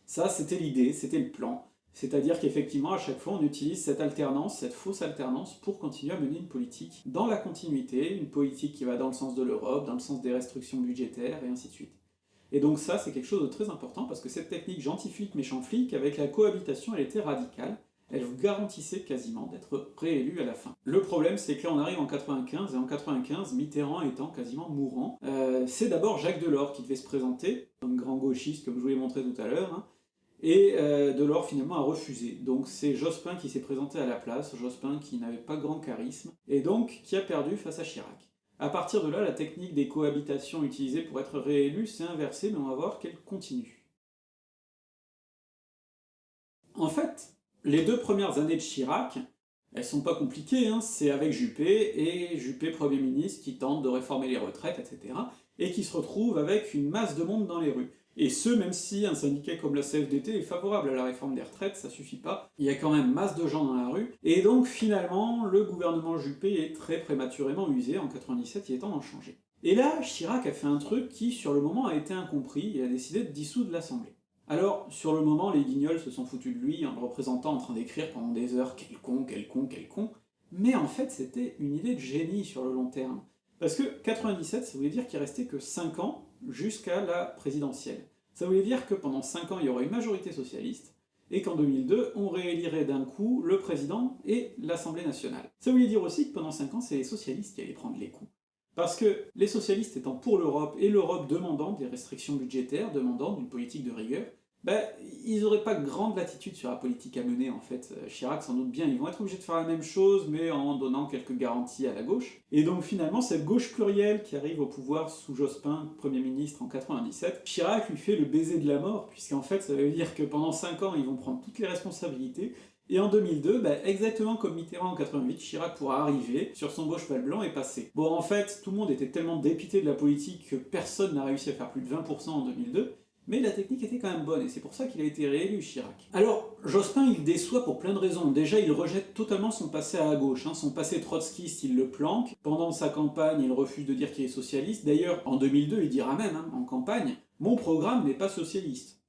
Speaker 1: Ça, c'était l'idée, c'était le plan. C'est-à-dire qu'effectivement, à chaque fois, on utilise cette alternance, cette fausse alternance, pour continuer à mener une politique dans la continuité, une politique qui va dans le sens de l'Europe, dans le sens des restrictions budgétaires, et ainsi de suite. Et donc ça, c'est quelque chose de très important, parce que cette technique gentil flic, méchant flic, avec la cohabitation, elle était radicale, elle vous garantissait quasiment d'être réélu à la fin. Le problème, c'est que là, on arrive en 95, et en 95, Mitterrand étant quasiment mourant, euh, c'est d'abord Jacques Delors qui devait se présenter, comme grand gauchiste, comme je vous l'ai montré tout à l'heure, hein, et euh, Delors finalement a refusé. Donc c'est Jospin qui s'est présenté à la place, Jospin qui n'avait pas grand charisme, et donc qui a perdu face à Chirac. À partir de là, la technique des cohabitations utilisée pour être réélu s'est inversée, mais on va voir qu'elle continue. En fait, les deux premières années de Chirac, elles sont pas compliquées, hein. c'est avec Juppé, et Juppé Premier ministre qui tente de réformer les retraites, etc., et qui se retrouve avec une masse de monde dans les rues. Et ce, même si un syndicat comme la CFDT est favorable à la réforme des retraites, ça suffit pas, il y a quand même masse de gens dans la rue, et donc finalement, le gouvernement Juppé est très prématurément usé, en 97 il est temps d'en changer. Et là, Chirac a fait un truc qui, sur le moment, a été incompris, il a décidé de dissoudre l'Assemblée. Alors, sur le moment, les guignols se sont foutus de lui en le représentant en train d'écrire pendant des heures « quel con, quel con, quel con », mais en fait c'était une idée de génie sur le long terme. Parce que 97, ça voulait dire qu'il restait que 5 ans jusqu'à la présidentielle. Ça voulait dire que pendant 5 ans, il y aurait une majorité socialiste, et qu'en 2002, on réélirait d'un coup le président et l'Assemblée nationale. Ça voulait dire aussi que pendant 5 ans, c'est les socialistes qui allaient prendre les coups. Parce que les socialistes étant pour l'Europe, et l'Europe demandant des restrictions budgétaires, demandant une politique de rigueur, ben, ils n'auraient pas grande latitude sur la politique à mener en fait. Euh, Chirac s'en doute bien, ils vont être obligés de faire la même chose, mais en donnant quelques garanties à la gauche. Et donc finalement, cette gauche plurielle qui arrive au pouvoir sous Jospin, Premier ministre en 97, Chirac lui fait le baiser de la mort, puisqu'en fait ça veut dire que pendant 5 ans, ils vont prendre toutes les responsabilités, Et en 2002, bah, exactement comme Mitterrand en 88, Chirac pourra arriver sur son beau cheval blanc et passer. Bon, en fait, tout le monde était tellement dépité de la politique que personne n'a réussi à faire plus de 20% en 2002, mais la technique était quand même bonne, et c'est pour ça qu'il a été réélu, Chirac. Alors, Jospin, il déçoit pour plein de raisons. Déjà, il rejette totalement son passé à gauche. Hein. Son passé trotskiste, il le planque. Pendant sa campagne, il refuse de dire qu'il est socialiste. D'ailleurs, en 2002, il dira même, hein, en campagne, « Mon programme n'est pas socialiste ».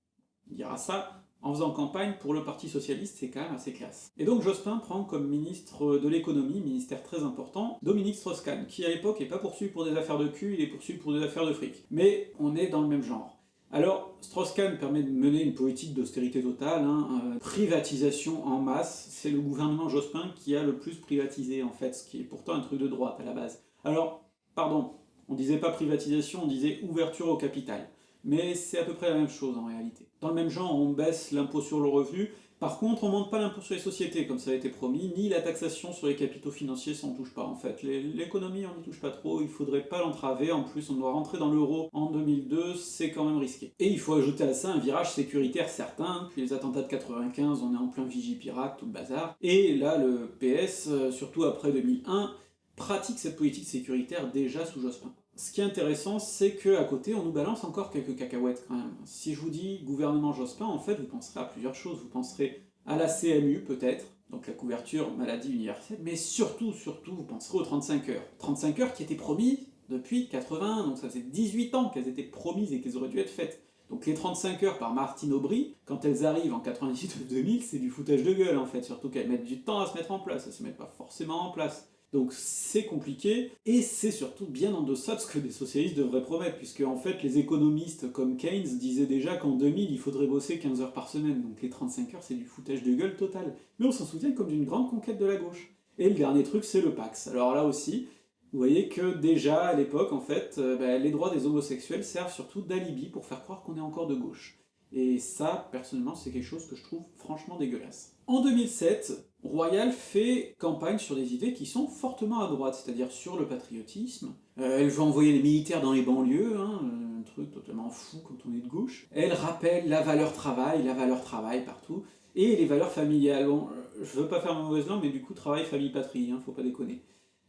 Speaker 1: Il dira ça en faisant campagne pour le Parti Socialiste, c'est quand même assez classe. Et donc Jospin prend comme ministre de l'économie, ministère très important, Dominique Strauss-Kahn, qui à l'époque n'est pas poursuivi pour des affaires de cul, il est poursuivi pour des affaires de fric. Mais on est dans le même genre. Alors, Strauss-Kahn permet de mener une politique d'austérité totale, hein, euh, privatisation en masse, c'est le gouvernement Jospin qui a le plus privatisé en fait, ce qui est pourtant un truc de droite à la base. Alors, pardon, on disait pas privatisation, on disait ouverture au capital. Mais c'est à peu près la même chose en réalité. Dans le même genre, on baisse l'impôt sur le revenu, par contre, on ne monte pas l'impôt sur les sociétés, comme ça a été promis, ni la taxation sur les capitaux financiers, ça on touche pas en fait. L'économie, on n'y touche pas trop, il faudrait pas l'entraver, en plus on doit rentrer dans l'euro en 2002, c'est quand même risqué. Et il faut ajouter à ça un virage sécuritaire certain, puis les attentats de 95, on est en plein Vigipirate, tout le bazar. Et là, le PS, euh, surtout après 2001, pratique cette politique sécuritaire déjà sous Jospin. Ce qui est intéressant, c'est qu'à côté, on nous balance encore quelques cacahuètes quand même. Si je vous dis gouvernement Jospin, en fait, vous penserez à plusieurs choses. Vous penserez à la CMU, peut-être, donc la couverture maladie universelle, mais surtout, surtout, vous penserez aux 35 heures. 35 heures qui étaient promises depuis 81, donc ça faisait 18 ans qu'elles étaient promises et qu'elles auraient dû être faites. Donc les 35 heures par Martine Aubry, quand elles arrivent en 98 ou 2000, c'est du foutage de gueule en fait, surtout qu'elles mettent du temps à se mettre en place, elles se mettent pas forcément en place. Donc c'est compliqué, et c'est surtout bien en deçà de ce que des socialistes devraient promettre, puisque en fait les économistes comme Keynes disaient déjà qu'en 2000 il faudrait bosser 15 heures par semaine, donc les 35 heures c'est du foutage de gueule total. Mais on s'en souvient comme d'une grande conquête de la gauche. Et le dernier truc c'est le Pax. Alors là aussi, vous voyez que déjà à l'époque en fait, euh, bah, les droits des homosexuels servent surtout d'alibi pour faire croire qu'on est encore de gauche. Et ça, personnellement, c'est quelque chose que je trouve franchement dégueulasse. En 2007, Royal fait campagne sur des idées qui sont fortement à droite, c'est-à-dire sur le patriotisme. Euh, elle veut envoyer les militaires dans les banlieues, hein, un truc totalement fou quand on est de gauche. Elle rappelle la valeur travail, la valeur travail partout, et les valeurs familiales. Bon, je veux pas faire ma mauvaise langue, mais du coup, travail, famille, patrie, hein, faut pas déconner.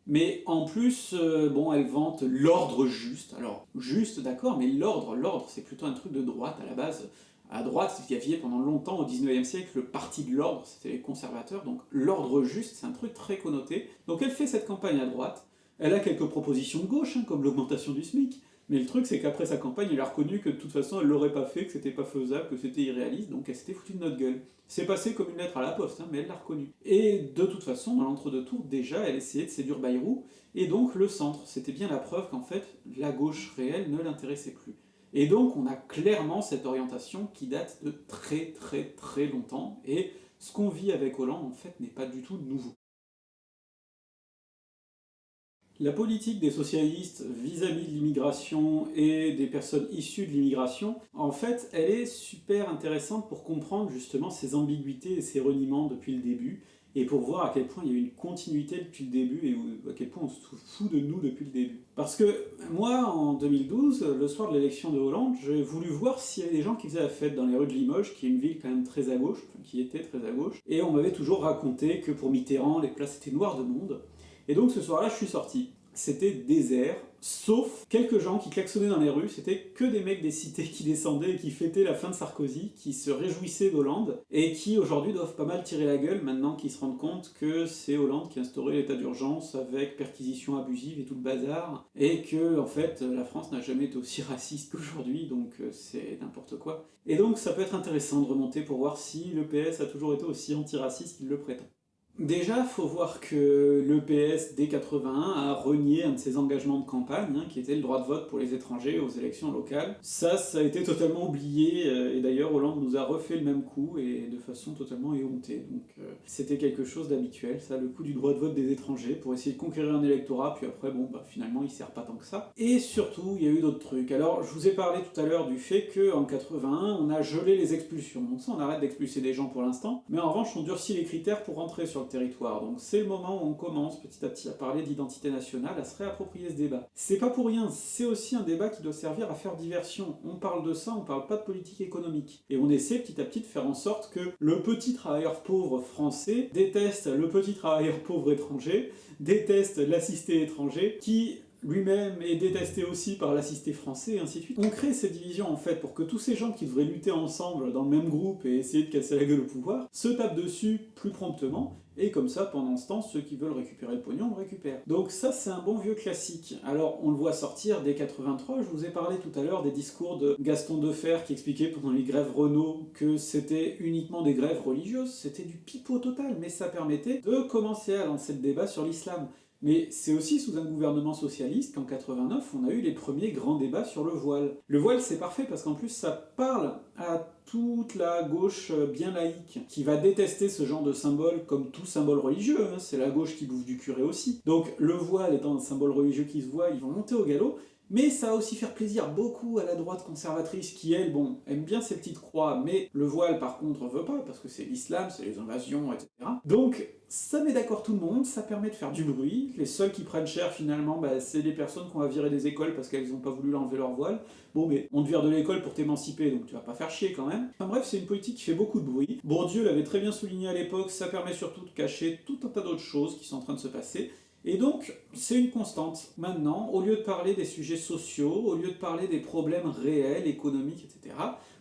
Speaker 1: Mais en plus, euh, bon, elle vante l'ordre juste. Alors, juste, d'accord, mais l'ordre, l'ordre, c'est plutôt un truc de droite à la base à droite, il y avait pendant longtemps, au 19e siècle, le parti de l'ordre, c'était les conservateurs, donc l'ordre juste, c'est un truc très connoté. Donc elle fait cette campagne à droite, elle a quelques propositions de gauche, hein, comme l'augmentation du SMIC, mais le truc c'est qu'après sa campagne, elle a reconnu que de toute façon elle l'aurait pas fait, que c'était pas faisable, que c'était irréaliste, donc elle s'était foutue de notre gueule. C'est passé comme une lettre à la poste, hein, mais elle l'a reconnu. Et de toute façon, dans l'entre-deux tours, déjà, elle essayait de séduire Bayrou, et donc le centre. C'était bien la preuve qu'en fait, la gauche réelle ne l'intéressait plus. Et donc on a clairement cette orientation qui date de très très très longtemps, et ce qu'on vit avec Hollande en fait n'est pas du tout nouveau. La politique des socialistes vis-à-vis de l'immigration et des personnes issues de l'immigration, en fait, elle est super intéressante pour comprendre justement ces ambiguïtés et ces reniements depuis le début, et pour voir à quel point il y a eu une continuité depuis le début et à quel point on se fout de nous depuis le début. Parce que moi, en 2012, le soir de l'élection de Hollande, j'ai voulu voir s'il y avait des gens qui faisaient la fête dans les rues de Limoges, qui est une ville quand même très à gauche, qui était très à gauche, et on m'avait toujours raconté que pour Mitterrand, les places étaient noires de monde. Et donc ce soir-là, je suis sorti. C'était désert, sauf quelques gens qui klaxonnaient dans les rues, c'était que des mecs des cités qui descendaient et qui fêtaient la fin de Sarkozy, qui se réjouissaient d'Hollande, et qui aujourd'hui doivent pas mal tirer la gueule maintenant qu'ils se rendent compte que c'est Hollande qui a instauré l'état d'urgence avec perquisition abusive et tout le bazar, et que en fait la France n'a jamais été aussi raciste qu'aujourd'hui, donc euh, c'est n'importe quoi. Et donc ça peut être intéressant de remonter pour voir si le PS a toujours été aussi antiraciste qu'il le prétend. Déjà, faut voir que le PS, dès 81, a renié un de ses engagements de campagne, hein, qui était le droit de vote pour les étrangers aux élections locales. Ça, ça a été totalement oublié, euh, et d'ailleurs Hollande nous a refait le même coup, et de façon totalement éhontée. Donc euh, c'était quelque chose d'habituel, ça, le coup du droit de vote des étrangers, pour essayer de conquérir un électorat, puis après, bon, bah finalement, il sert pas tant que ça. Et surtout, il y a eu d'autres trucs. Alors, je vous ai parlé tout à l'heure du fait qu'en 81, on a gelé les expulsions. Donc ça, on arrête d'expulser des gens pour l'instant, mais en revanche, on durcit les critères pour rentrer sur territoire. Donc c'est le moment où on commence petit à petit à parler d'identité nationale, à se réapproprier ce débat. C'est pas pour rien, c'est aussi un débat qui doit servir à faire diversion. On parle de ça, on parle pas de politique économique. Et on essaie petit à petit de faire en sorte que le petit travailleur pauvre français déteste le petit travailleur pauvre étranger, déteste l'assisté étranger, qui lui-même est détesté aussi par l'assisté français, et ainsi de suite. On crée ces divisions en fait pour que tous ces gens qui devraient lutter ensemble dans le même groupe et essayer de casser la gueule au pouvoir, se tapent dessus plus promptement, et comme ça, pendant ce temps, ceux qui veulent récupérer le pognon le récupèrent. Donc ça, c'est un bon vieux classique. Alors, on le voit sortir dès 83, je vous ai parlé tout à l'heure des discours de Gaston Defer qui expliquait pendant les grèves Renault que c'était uniquement des grèves religieuses, c'était du pipeau total, mais ça permettait de commencer à lancer le débat sur l'islam. Mais c'est aussi sous un gouvernement socialiste qu'en 89, on a eu les premiers grands débats sur le voile. Le voile, c'est parfait parce qu'en plus, ça parle à toute la gauche bien laïque, qui va détester ce genre de symbole comme tout symbole religieux, hein. c'est la gauche qui bouffe du curé aussi. Donc le voile étant un symbole religieux qui se voit, ils vont monter au galop, mais ça va aussi faire plaisir beaucoup à la droite conservatrice qui, elle, bon, aime bien ses petites croix, mais le voile par contre veut pas, parce que c'est l'islam, c'est les invasions, etc. Donc ça met d'accord tout le monde, ça permet de faire du bruit, les seuls qui prennent cher finalement, bah, c'est les personnes qu'on va virer des écoles parce qu'elles n'ont pas voulu enlever leur voile. Bon mais on te vire de l'école pour t'émanciper, donc tu vas pas faire chier quand même. Enfin bref, c'est une politique qui fait beaucoup de bruit. Bourdieu l'avait très bien souligné à l'époque, ça permet surtout de cacher tout un tas d'autres choses qui sont en train de se passer, et donc, c'est une constante. Maintenant, au lieu de parler des sujets sociaux, au lieu de parler des problèmes réels, économiques, etc.,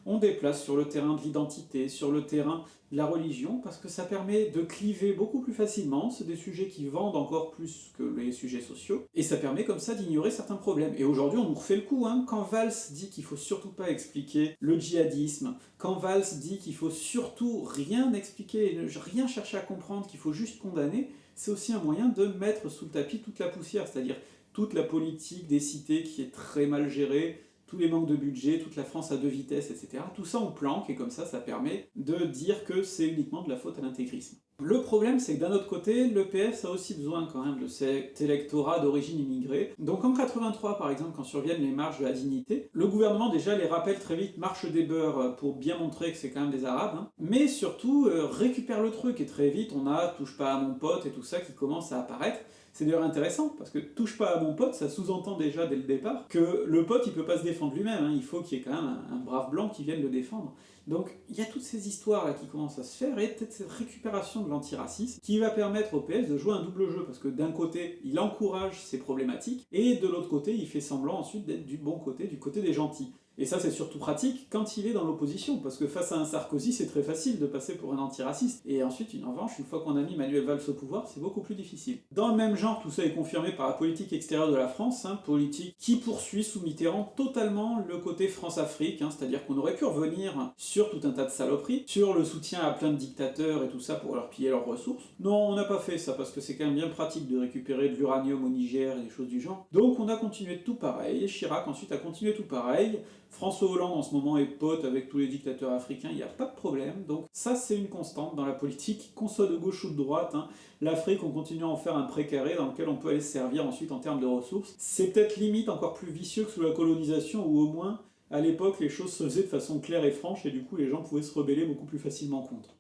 Speaker 1: on déplace sur le terrain de l'identité, sur le terrain de la religion, parce que ça permet de cliver beaucoup plus facilement, c'est des sujets qui vendent encore plus que les sujets sociaux, et ça permet comme ça d'ignorer certains problèmes. Et aujourd'hui on nous refait le coup, hein. quand Valls dit qu'il faut surtout pas expliquer le djihadisme, quand Valls dit qu'il faut surtout rien expliquer, rien chercher à comprendre, qu'il faut juste condamner, c'est aussi un moyen de mettre sous le tapis toute la poussière, c'est-à-dire toute la politique des cités qui est très mal gérée, tous les manques de budget, toute la France à deux vitesses, etc. Tout ça on planque, et comme ça, ça permet de dire que c'est uniquement de la faute à l'intégrisme. Le problème, c'est que d'un autre côté, le PS a aussi besoin quand même de cet électorat d'origine immigrée. Donc en 83, par exemple, quand surviennent les marches de la dignité, le gouvernement déjà les rappelle très vite marche des beurs pour bien montrer que c'est quand même des arabes, hein. mais surtout euh, récupère le truc, et très vite on a touche pas à mon pote et tout ça qui commence à apparaître, c'est d'ailleurs intéressant, parce que touche pas à mon pote, ça sous-entend déjà dès le départ que le pote il peut pas se défendre lui-même, hein. il faut qu'il y ait quand même un, brave blanc qui vienne le défendre. Donc il y a toutes ces histoires là qui commencent à se faire, et peut-être cette récupération de l'antiracisme qui va permettre au PS de jouer un double jeu, parce que d'un côté il encourage ces problématiques, et de l'autre côté il fait semblant ensuite d'être du bon côté, du côté des gentils. Et ça, c'est surtout pratique quand il est dans l'opposition, parce que face à un Sarkozy, c'est très facile de passer pour un antiraciste. Et ensuite, en revanche, une fois qu'on a mis Manuel Valls au pouvoir, c'est beaucoup plus difficile. Dans le même genre, tout ça est confirmé par la politique extérieure de la France, hein, politique qui poursuit sous Mitterrand totalement le côté France-Afrique, hein, c'est-à-dire qu'on aurait pu revenir sur tout un tas de saloperies, sur le soutien à plein de dictateurs et tout ça pour leur piller leurs ressources. Non, on n'a pas fait ça, parce que c'est quand même bien pratique de récupérer de l'uranium au Niger et des choses du genre. Donc on a continué tout pareil, Chirac ensuite a continué tout pareil, François Hollande en ce moment est pote avec tous les dictateurs africains, il n'y a pas de problème, donc ça c'est une constante dans la politique, qu'on soit de gauche ou de droite, hein. l'Afrique on continue à en faire un précaré dans lequel on peut aller se servir ensuite en termes de ressources. C'est peut-être limite encore plus vicieux que sous la colonisation, où au moins, à l'époque, les choses se faisaient de façon claire et franche, et du coup les gens pouvaient se rebeller beaucoup plus facilement contre.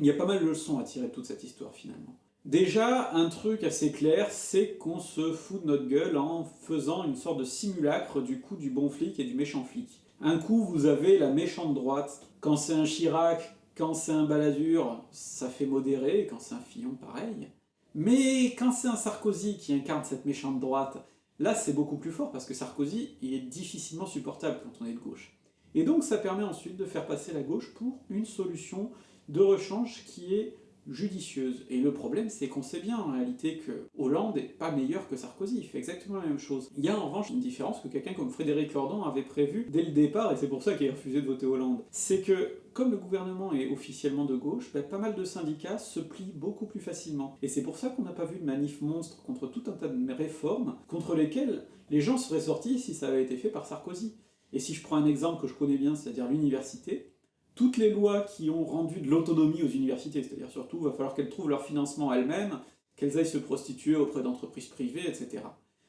Speaker 1: Il y a pas mal de leçons à tirer de toute cette histoire finalement. Déjà, un truc assez clair, c'est qu'on se fout de notre gueule en faisant une sorte de simulacre du coup du bon flic et du méchant flic. Un coup, vous avez la méchante droite. Quand c'est un Chirac, quand c'est un Balladur, ça fait modéré, quand c'est un Fillon, pareil. Mais quand c'est un Sarkozy qui incarne cette méchante droite, là c'est beaucoup plus fort, parce que Sarkozy, il est difficilement supportable quand on est de gauche. Et donc ça permet ensuite de faire passer la gauche pour une solution de rechange qui est judicieuse. Et le problème, c'est qu'on sait bien en réalité que Hollande n'est pas meilleur que Sarkozy, il fait exactement la même chose. Il y a en revanche une différence que quelqu'un comme Frédéric Lordon avait prévu dès le départ, et c'est pour ça qu'il a refusé de voter Hollande. C'est que, comme le gouvernement est officiellement de gauche, ben, pas mal de syndicats se plient beaucoup plus facilement. Et c'est pour ça qu'on n'a pas vu de manif monstre contre tout un tas de réformes, contre lesquelles les gens seraient sortis si ça avait été fait par Sarkozy. Et si je prends un exemple que je connais bien, c'est-à-dire l'université, toutes les lois qui ont rendu de l'autonomie aux universités, c'est-à-dire surtout, il va falloir qu'elles trouvent leur financement elles-mêmes, qu'elles aillent se prostituer auprès d'entreprises privées, etc.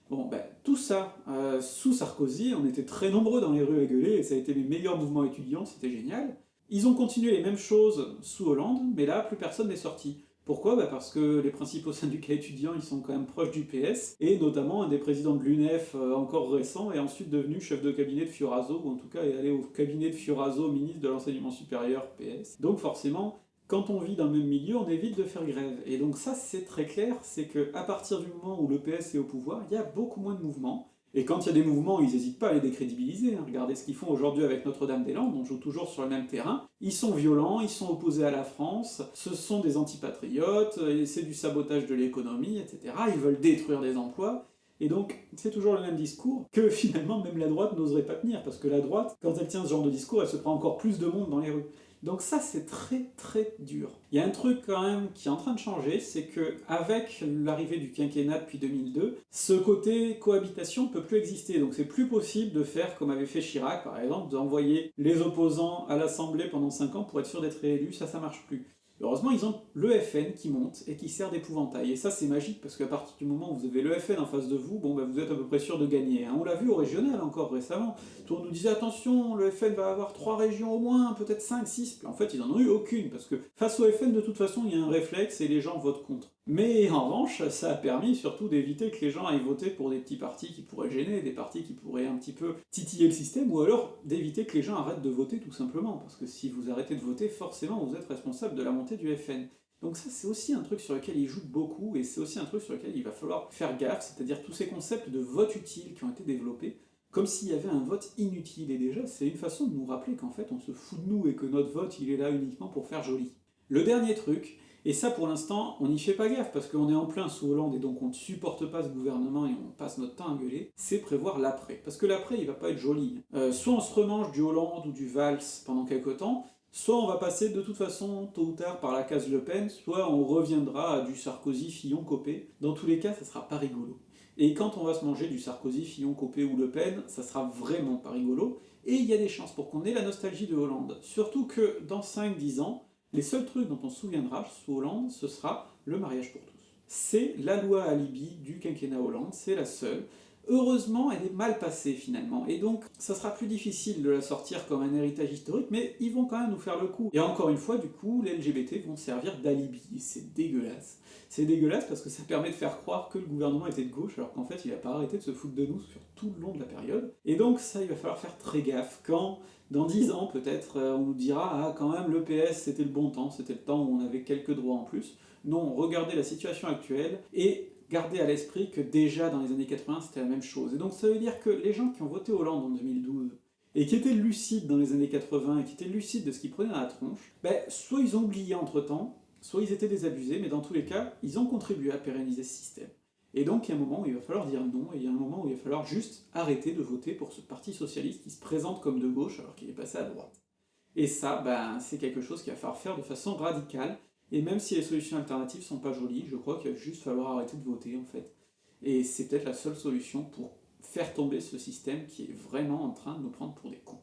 Speaker 1: Bon, ben, tout ça, euh, sous Sarkozy, on était très nombreux dans les rues à gueuler, et ça a été les meilleurs mouvements étudiants, c'était génial. Ils ont continué les mêmes choses sous Hollande, mais là, plus personne n'est sorti. Pourquoi? Bah Parce que les principaux syndicats étudiants, ils sont quand même proches du PS, et notamment un des présidents de l'UNEF euh, encore récent est ensuite devenu chef de cabinet de Fioraso, ou en tout cas est allé au cabinet de Fioraso, ministre de l'enseignement supérieur PS. Donc forcément, quand on vit dans le même milieu, on évite de faire grève. Et donc ça, c'est très clair, c'est que partir du moment où le PS est au pouvoir, il y a beaucoup moins de mouvements, et quand il y a des mouvements, ils n'hésitent pas à les décrédibiliser. Hein. Regardez ce qu'ils font aujourd'hui avec Notre-Dame-des-Landes, on joue toujours sur le même terrain. Ils sont violents, ils sont opposés à la France, ce sont des antipatriotes, c'est du sabotage de l'économie, etc. Ils veulent détruire des emplois. Et donc, c'est toujours le même discours que finalement même la droite n'oserait pas tenir, parce que la droite, quand elle tient ce genre de discours, elle se prend encore plus de monde dans les rues. Donc ça, c'est très très dur. Il y a un truc quand même qui est en train de changer, c'est que avec l'arrivée du quinquennat depuis 2002, ce côté cohabitation peut plus exister. Donc c'est plus possible de faire comme avait fait Chirac, par exemple, d'envoyer les opposants à l'Assemblée pendant 5 ans pour être sûr d'être réélus, ça, ça marche plus. Heureusement, ils ont le FN qui monte et qui sert d'épouvantail. Et ça, c'est magique, parce qu'à partir du moment où vous avez le FN en face de vous, bon, bah, vous êtes à peu près sûr de gagner. Hein. On l'a vu au régional encore récemment. Tout monde nous disait, attention, le FN va avoir trois régions au moins, peut-être 5, 6. En fait, ils n'en ont eu aucune, parce que face au FN, de toute façon, il y a un réflexe et les gens votent contre. Mais en revanche, ça a permis surtout d'éviter que les gens aillent voter pour des petits partis qui pourraient gêner, des partis qui pourraient un petit peu titiller le système, ou alors d'éviter que les gens arrêtent de voter tout simplement, parce que si vous arrêtez de voter, forcément vous êtes responsable de la montée du FN. Donc ça c'est aussi un truc sur lequel il joue beaucoup, et c'est aussi un truc sur lequel il va falloir faire gaffe, c'est-à-dire tous ces concepts de vote utile qui ont été développés, comme s'il y avait un vote inutile, et déjà c'est une façon de nous rappeler qu'en fait on se fout de nous et que notre vote il est là uniquement pour faire joli. Le dernier truc, et ça, pour l'instant, on n'y fait pas gaffe, parce qu'on est en plein sous Hollande, et donc on ne supporte pas ce gouvernement, et on passe notre temps à gueuler, c'est prévoir l'après. Parce que l'après, il va pas être joli. Euh, soit on se remange du Hollande ou du Valls pendant quelques temps, soit on va passer de toute façon, tôt ou tard, par la case Le Pen, soit on reviendra à du Sarkozy, Fillon, Copé. Dans tous les cas, ça sera pas rigolo. Et quand on va se manger du Sarkozy, Fillon, Copé ou Le Pen, ça sera vraiment pas rigolo, et il y a des chances pour qu'on ait la nostalgie de Hollande. Surtout que dans 5-10 ans, les seuls trucs dont on se souviendra sous Hollande, ce sera le mariage pour tous. C'est la loi alibi du quinquennat Hollande, c'est la seule. Heureusement, elle est mal passée finalement, et donc ça sera plus difficile de la sortir comme un héritage historique, mais ils vont quand même nous faire le coup. Et encore une fois, du coup, les LGBT vont servir d'alibi, c'est dégueulasse. C'est dégueulasse parce que ça permet de faire croire que le gouvernement était de gauche, alors qu'en fait il n'a pas arrêté de se foutre de nous sur tout le long de la période. Et donc ça, il va falloir faire très gaffe quand dans dix ans, peut-être, euh, on nous dira « Ah, quand même, le PS, c'était le bon temps, c'était le temps où on avait quelques droits en plus. » Non, regardez la situation actuelle, et gardez à l'esprit que déjà dans les années 80, c'était la même chose. Et donc ça veut dire que les gens qui ont voté Hollande en 2012, et qui étaient lucides dans les années 80, et qui étaient lucides de ce qu'ils prenaient dans la tronche, ben, soit ils ont oublié entre-temps, soit ils étaient désabusés, mais dans tous les cas, ils ont contribué à pérenniser ce système. Et donc il y a un moment où il va falloir dire non, et il y a un moment où il va falloir juste arrêter de voter pour ce parti socialiste qui se présente comme de gauche alors qu'il est passé à droite. Et ça, ben, c'est quelque chose qu'il va falloir faire de façon radicale, et même si les solutions alternatives sont pas jolies, je crois qu'il va juste falloir arrêter de voter en fait. Et c'est peut-être la seule solution pour faire tomber ce système qui est vraiment en train de nous prendre pour des cons.